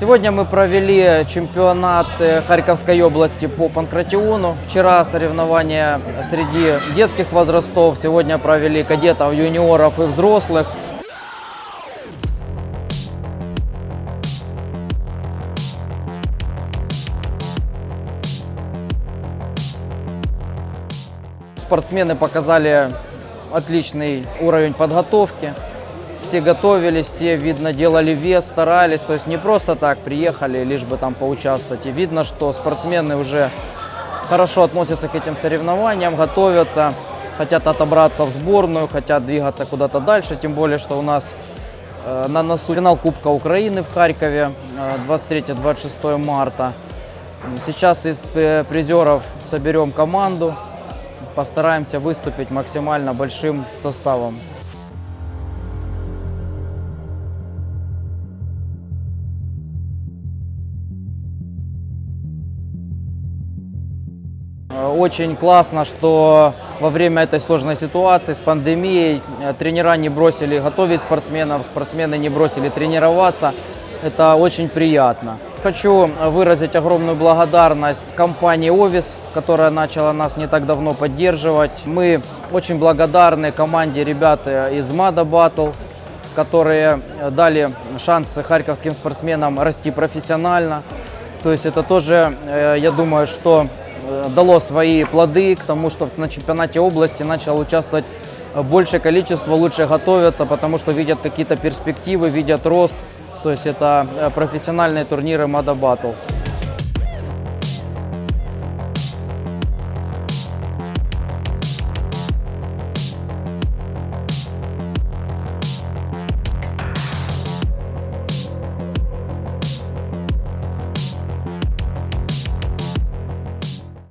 Сегодня мы провели чемпионат э, Харьковской области по панкратиону. Вчера соревнования среди детских возрастов. Сегодня провели кадетов, юниоров и взрослых. Спортсмены показали отличный уровень подготовки. Все готовились, все, видно, делали вес, старались. То есть не просто так приехали, лишь бы там поучаствовать. И видно, что спортсмены уже хорошо относятся к этим соревнованиям, готовятся, хотят отобраться в сборную, хотят двигаться куда-то дальше. Тем более, что у нас э, на носу финал Кубка Украины в Харькове э, 23-26 марта. Сейчас из э, призеров соберем команду, постараемся выступить максимально большим составом. Очень классно, что во время этой сложной ситуации с пандемией э, тренера не бросили готовить спортсменов, спортсмены не бросили тренироваться. Это очень приятно. Хочу выразить огромную благодарность компании «Овис», которая начала нас не так давно поддерживать. Мы очень благодарны команде ребят э, из «Мада Батл», которые э, дали шанс харьковским спортсменам расти профессионально. То есть это тоже, э, я думаю, что э, дало свои плоды к тому, что на чемпионате области начало участвовать э, большее количество, лучше готовятся, потому что видят какие-то перспективы, видят рост. То есть это э, профессиональные турниры Мада Battle.